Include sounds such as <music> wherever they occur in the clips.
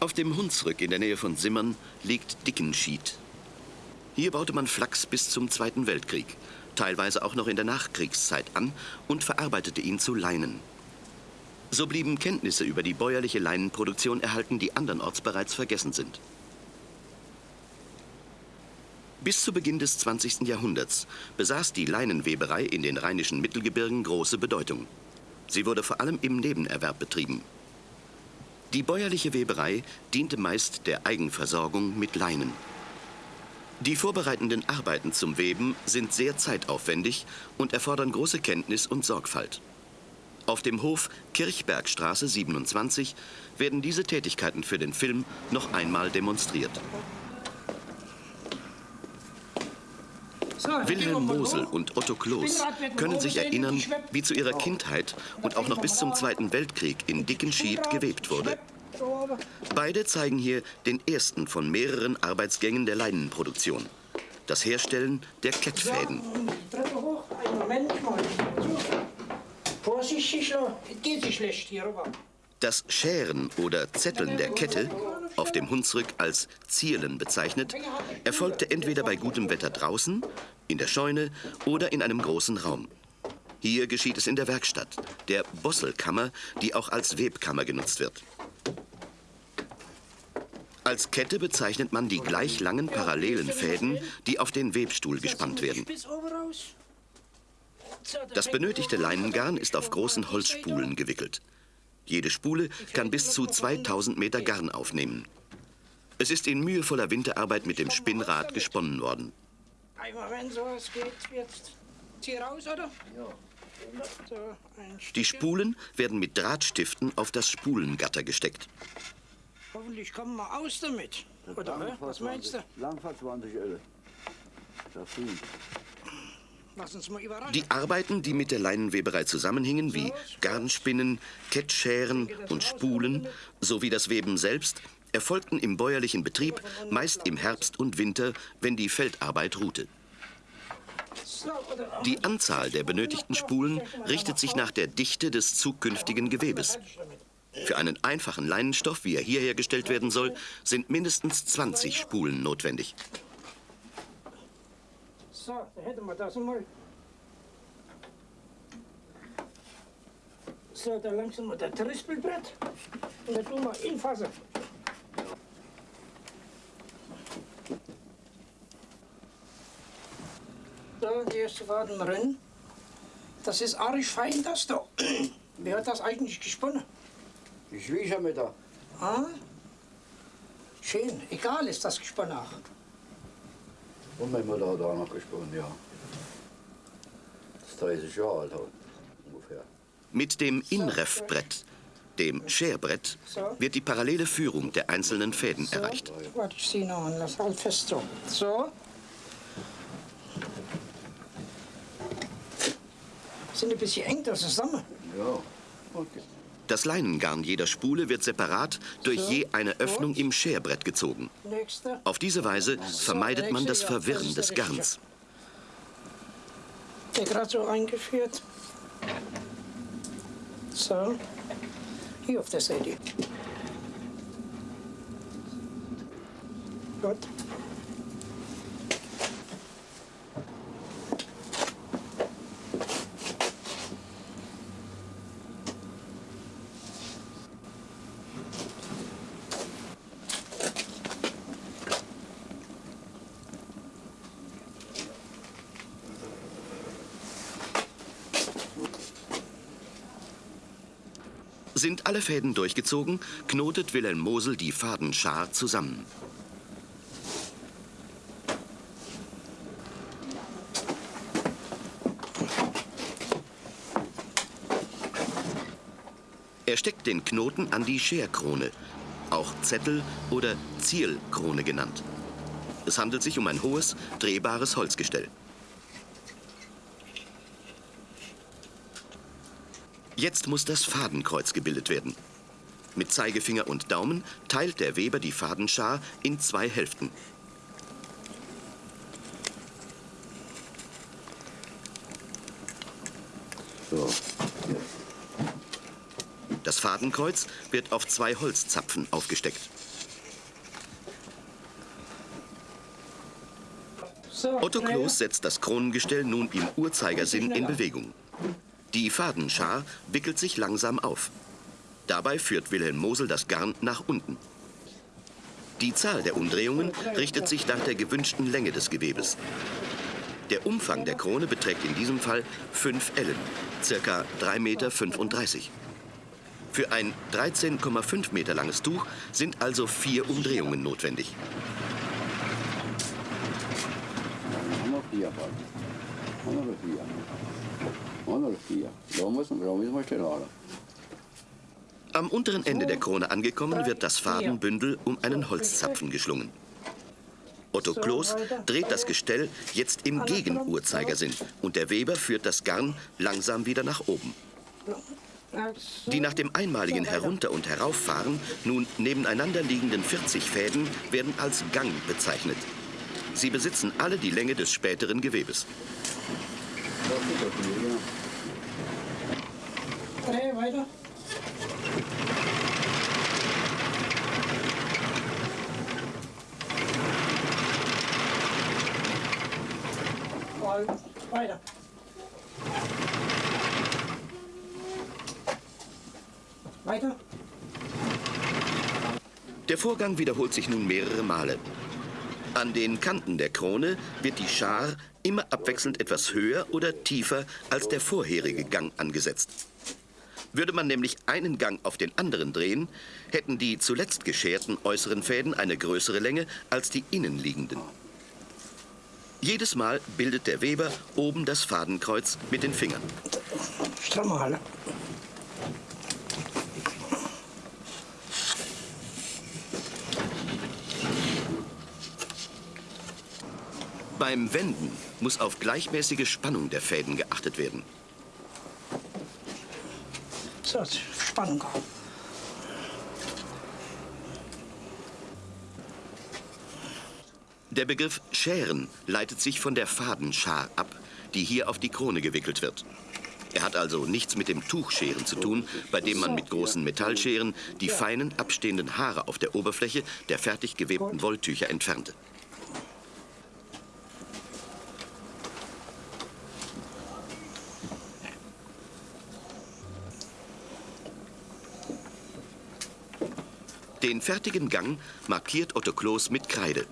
Auf dem Hunsrück in der Nähe von Simmern liegt Dickenschied. Hier baute man Flachs bis zum Zweiten Weltkrieg, teilweise auch noch in der Nachkriegszeit an und verarbeitete ihn zu Leinen. So blieben Kenntnisse über die bäuerliche Leinenproduktion erhalten, die andernorts bereits vergessen sind. Bis zu Beginn des 20. Jahrhunderts besaß die Leinenweberei in den rheinischen Mittelgebirgen große Bedeutung. Sie wurde vor allem im Nebenerwerb betrieben. Die bäuerliche Weberei diente meist der Eigenversorgung mit Leinen. Die vorbereitenden Arbeiten zum Weben sind sehr zeitaufwendig und erfordern große Kenntnis und Sorgfalt. Auf dem Hof Kirchbergstraße 27 werden diese Tätigkeiten für den Film noch einmal demonstriert. Wilhelm Mosel und Otto Kloß können sich erinnern, wie zu ihrer Kindheit und auch noch bis zum Zweiten Weltkrieg in Dickenschied gewebt wurde. Beide zeigen hier den ersten von mehreren Arbeitsgängen der Leinenproduktion. Das Herstellen der Kettfäden. Das Scheren oder Zetteln der Kette, auf dem Hunsrück als Zielen bezeichnet, erfolgte entweder bei gutem Wetter draußen, in der Scheune oder in einem großen Raum. Hier geschieht es in der Werkstatt, der Bosselkammer, die auch als Webkammer genutzt wird. Als Kette bezeichnet man die gleich langen parallelen Fäden, die auf den Webstuhl gespannt werden. Das benötigte Leinengarn ist auf großen Holzspulen gewickelt. Jede Spule kann bis zu 2000 Meter Garn aufnehmen. Es ist in mühevoller Winterarbeit mit dem Spinnrad gesponnen worden. Die Spulen werden mit Drahtstiften auf das Spulengatter gesteckt. Hoffentlich kommen wir aus damit. Oder, was meinst du? Langfahrt 20 Öl. Das die Arbeiten, die mit der Leinenweberei zusammenhingen, wie Garnspinnen, Kettscheren und Spulen, sowie das Weben selbst, erfolgten im bäuerlichen Betrieb meist im Herbst und Winter, wenn die Feldarbeit ruhte. Die Anzahl der benötigten Spulen richtet sich nach der Dichte des zukünftigen Gewebes. Für einen einfachen Leinenstoff, wie er hier hergestellt werden soll, sind mindestens 20 Spulen notwendig. So, da hätten wir das mal. So, dann langsam mal das Trispelbrett und dann tun wir infassen. So, die erste Faden drin. Das ist arisch fein, das da. <clears throat> Wer hat das eigentlich gesponnen? Die Schwiegermutter. Ah? Schön. Egal ist das gesponnen auch. Und meine Mutter hat auch noch gesponnen, ja. Das ist 30 Jahre alt ungefähr. Mit dem Inrefbrett, dem Scherbrett, wird die parallele Führung der einzelnen Fäden so. erreicht. Warte, ich ziehe noch an, lass halt fest so. So. Sind ein bisschen eng da zusammen. Ja, okay. Das Leinengarn jeder Spule wird separat durch je eine Öffnung im Scherbrett gezogen. Auf diese Weise vermeidet man das Verwirren des Garns. Der gerade so eingeführt. So. Hier auf der Seite. Gut. Sind alle Fäden durchgezogen, knotet Wilhelm Mosel die Fadenschar zusammen. Er steckt den Knoten an die Scherkrone, auch Zettel- oder Zielkrone genannt. Es handelt sich um ein hohes, drehbares Holzgestell. Jetzt muss das Fadenkreuz gebildet werden. Mit Zeigefinger und Daumen teilt der Weber die Fadenschar in zwei Hälften. So. Das Fadenkreuz wird auf zwei Holzzapfen aufgesteckt. Otto Kloß setzt das Kronengestell nun im Uhrzeigersinn in Bewegung. Die Fadenschar wickelt sich langsam auf. Dabei führt Wilhelm Mosel das Garn nach unten. Die Zahl der Umdrehungen richtet sich nach der gewünschten Länge des Gewebes. Der Umfang der Krone beträgt in diesem Fall 5 Ellen, circa 3,35 Meter. Für ein 13,5 Meter langes Tuch sind also vier Umdrehungen notwendig. Vier. Da müssen, da müssen wir stehen halten. Am unteren Ende der Krone angekommen, wird das Fadenbündel um einen Holzzapfen geschlungen. Otto Kloß dreht das Gestell jetzt im Gegenuhrzeigersinn und der Weber führt das Garn langsam wieder nach oben. Die nach dem einmaligen Herunter- und Herauffahren nun nebeneinander liegenden 40 Fäden werden als Gang bezeichnet. Sie besitzen alle die Länge des späteren Gewebes. Das ist doch vier, ja. Dreh weiter. Weiter. Weiter. Der Vorgang wiederholt sich nun mehrere Male. An den Kanten der Krone wird die Schar immer abwechselnd etwas höher oder tiefer als der vorherige Gang angesetzt. Würde man nämlich einen Gang auf den anderen drehen, hätten die zuletzt gescherten äußeren Fäden eine größere Länge als die innenliegenden. Jedes Mal bildet der Weber oben das Fadenkreuz mit den Fingern. Strammer halten. Beim Wenden muss auf gleichmäßige Spannung der Fäden geachtet werden. So, Spannung. Der Begriff Scheren leitet sich von der Fadenschar ab, die hier auf die Krone gewickelt wird. Er hat also nichts mit dem Tuchscheren zu tun, bei dem man mit großen Metallscheren die feinen abstehenden Haare auf der Oberfläche der fertig gewebten Wolltücher entfernte. Den fertigen Gang markiert Otto Kloß mit Kreide.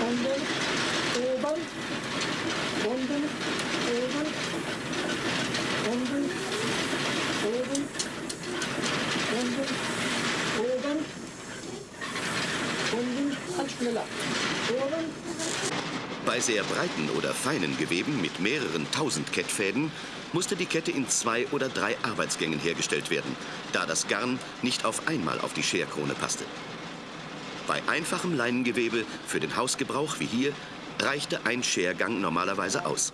Unten, oben, unten, oben, unten, oben, unten, oben, unten, ganz schneller. Oben, Bei sehr breiten oder feinen Geweben mit mehreren tausend Kettfäden musste die Kette in zwei oder drei Arbeitsgängen hergestellt werden, da das Garn nicht auf einmal auf die Scherkrone passte. Bei einfachem Leinengewebe für den Hausgebrauch wie hier reichte ein Schergang normalerweise aus.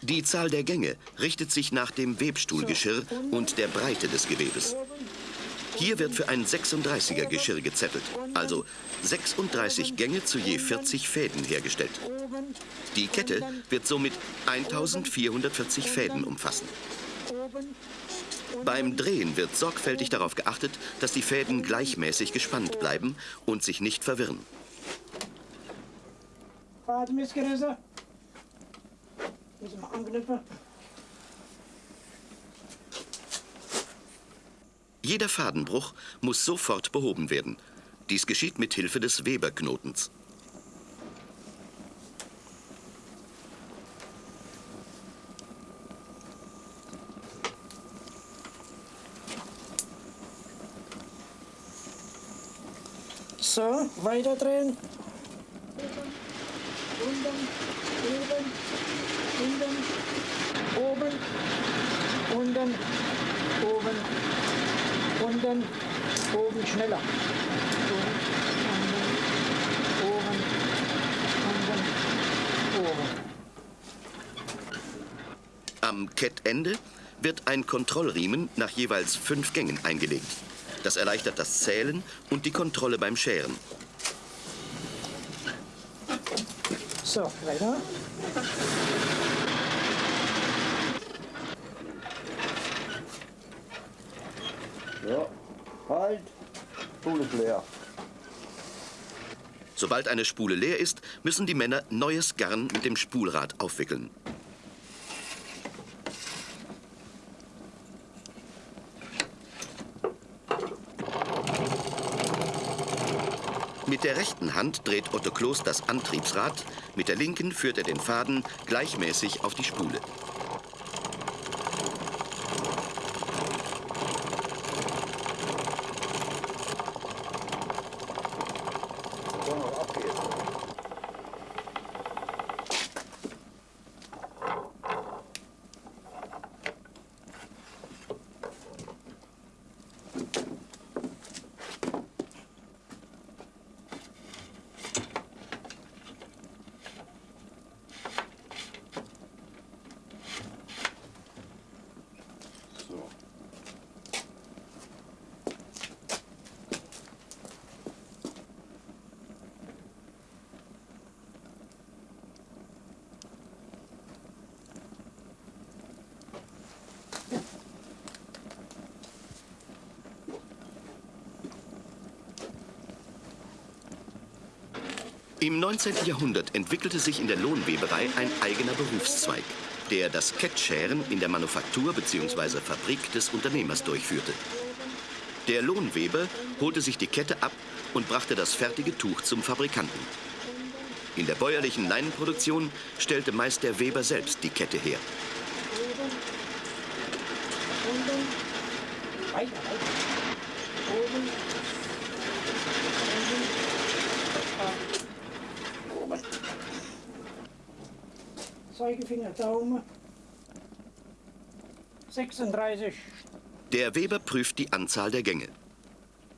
Die Zahl der Gänge richtet sich nach dem Webstuhlgeschirr und der Breite des Gewebes. Hier wird für ein 36er Geschirr gezettelt, also 36 Gänge zu je 40 Fäden hergestellt. Die Kette wird somit 1440 Fäden umfassen. Beim Drehen wird sorgfältig darauf geachtet, dass die Fäden gleichmäßig gespannt bleiben und sich nicht verwirren. Fadenmissgerisse. Müssen wir anknüpfen. Jeder Fadenbruch muss sofort behoben werden. Dies geschieht mit Hilfe des Weberknotens. So, weiter drehen. Unten, oben, unten, oben, unten, oben, unten, oben, schneller. Am Kettende wird ein Kontrollriemen nach jeweils fünf Gängen eingelegt. Das erleichtert das Zählen und die Kontrolle beim Scheren. So, weiter. Halt. Spule ist leer. Sobald eine Spule leer ist, müssen die Männer neues Garn mit dem Spulrad aufwickeln. Mit der rechten Hand dreht Otto Kloß das Antriebsrad, mit der linken führt er den Faden gleichmäßig auf die Spule. Im 19. Jahrhundert entwickelte sich in der Lohnweberei ein eigener Berufszweig, der das Kettscheren in der Manufaktur bzw. Fabrik des Unternehmers durchführte. Der Lohnweber holte sich die Kette ab und brachte das fertige Tuch zum Fabrikanten. In der bäuerlichen Leinenproduktion stellte meist der Weber selbst die Kette her. Weiter, weiter. Oben. Zeigefinger, Daumen. 36. Der Weber prüft die Anzahl der Gänge.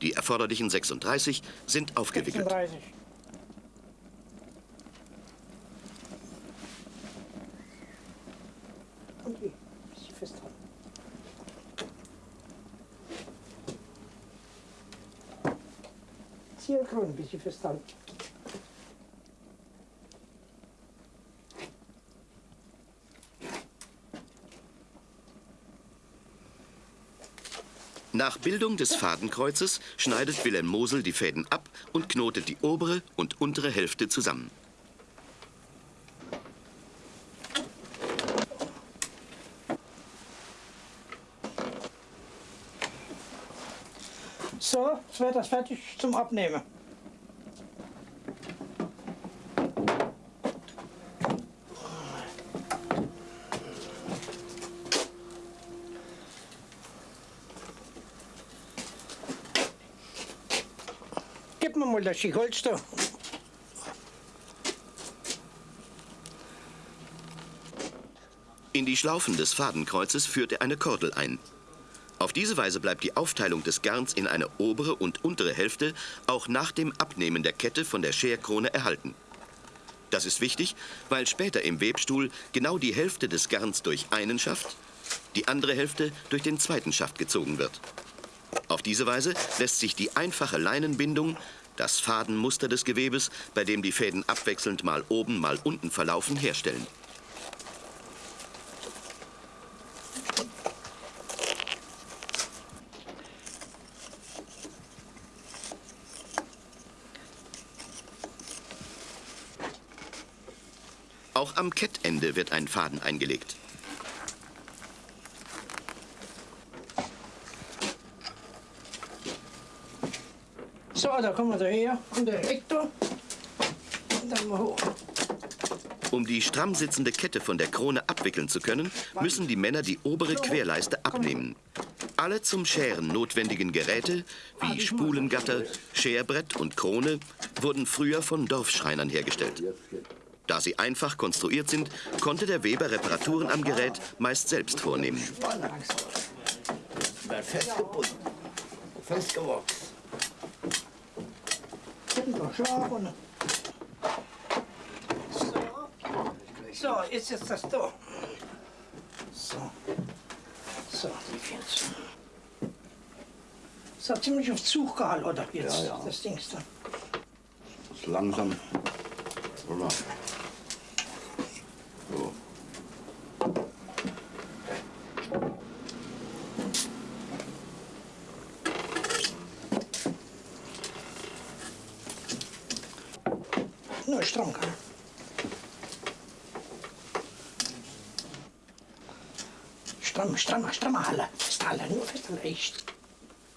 Die erforderlichen 36 sind aufgewickelt. 36. Und wie? Bisschen festhalten. Zielgrün, ein bisschen festhalten. Nach Bildung des Fadenkreuzes schneidet Wilhelm Mosel die Fäden ab und knotet die obere und untere Hälfte zusammen. So, jetzt wird das fertig zum Abnehmen. Holz da. In die Schlaufen des Fadenkreuzes führt er eine Kordel ein. Auf diese Weise bleibt die Aufteilung des Garns in eine obere und untere Hälfte auch nach dem Abnehmen der Kette von der Scherkrone erhalten. Das ist wichtig, weil später im Webstuhl genau die Hälfte des Garns durch einen Schaft, die andere Hälfte durch den zweiten Schaft gezogen wird. Auf diese Weise lässt sich die einfache Leinenbindung, das Fadenmuster des Gewebes, bei dem die Fäden abwechselnd mal oben, mal unten verlaufen, herstellen. Auch am Kettende wird ein Faden eingelegt. So, da kommen wir daher. Und der Hektor. Und dann mal hoch. Um die stramm sitzende Kette von der Krone abwickeln zu können, müssen die Männer die obere Querleiste abnehmen. Alle zum Scheren notwendigen Geräte, wie Spulengatter, Scherbrett und Krone, wurden früher von Dorfschreinern hergestellt. Da sie einfach konstruiert sind, konnte der Weber Reparaturen am Gerät meist selbst vornehmen. Festgebunden. Festgewachsen. So. So, ist jetzt das da. So. So, die jetzt. Das hat ziemlich auf Zug gehalten, oder? Jetzt, Ja, ja. das Ding. Ist langsam. Oder? Nur stramm kann. Stramm, strammer, strammer. Ist Halle nur festgelegt.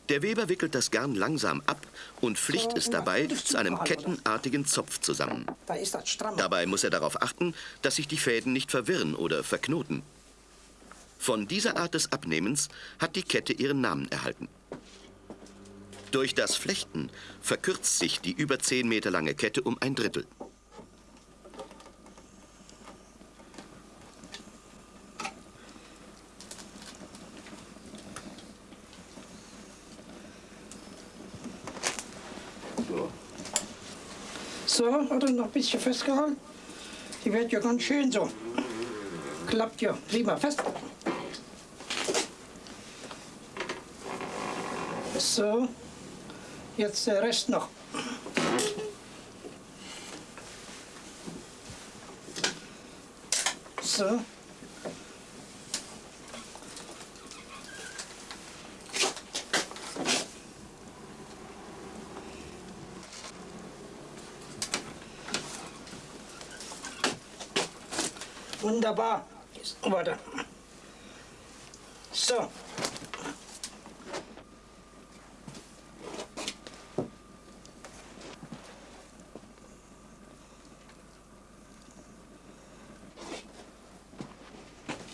Der Weber wickelt das Garn langsam ab und flicht es dabei zu einem kettenartigen Zopf zusammen. Dabei muss er darauf achten, dass sich die Fäden nicht verwirren oder verknoten. Von dieser Art des Abnehmens hat die Kette ihren Namen erhalten. Durch das Flechten verkürzt sich die über 10 Meter lange Kette um ein Drittel. So, hat er noch ein bisschen festgehalten. Die wird ja ganz schön so. Klappt ja prima fest. So, jetzt der Rest noch. So. Wunderbar. Warte. So.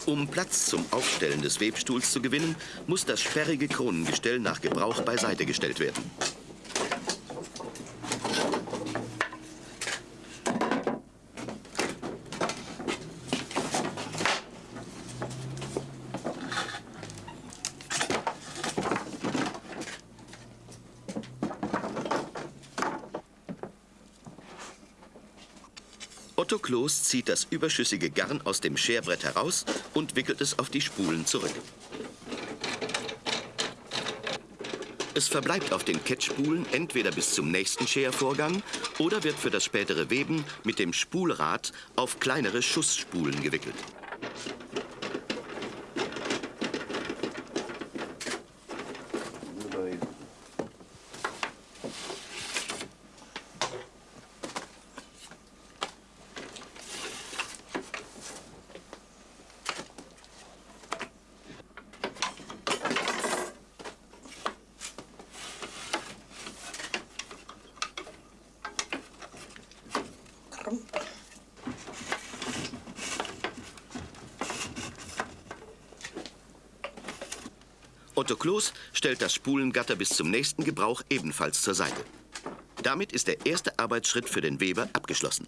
Um Platz zum Aufstellen des Webstuhls zu gewinnen, muss das sperrige Kronengestell nach Gebrauch beiseite gestellt werden. Otto Kloß zieht das überschüssige Garn aus dem Scherbrett heraus und wickelt es auf die Spulen zurück. Es verbleibt auf den Kettspulen entweder bis zum nächsten Schervorgang oder wird für das spätere Weben mit dem Spulrad auf kleinere Schussspulen gewickelt. Otto Kloß stellt das Spulengatter bis zum nächsten Gebrauch ebenfalls zur Seite. Damit ist der erste Arbeitsschritt für den Weber abgeschlossen.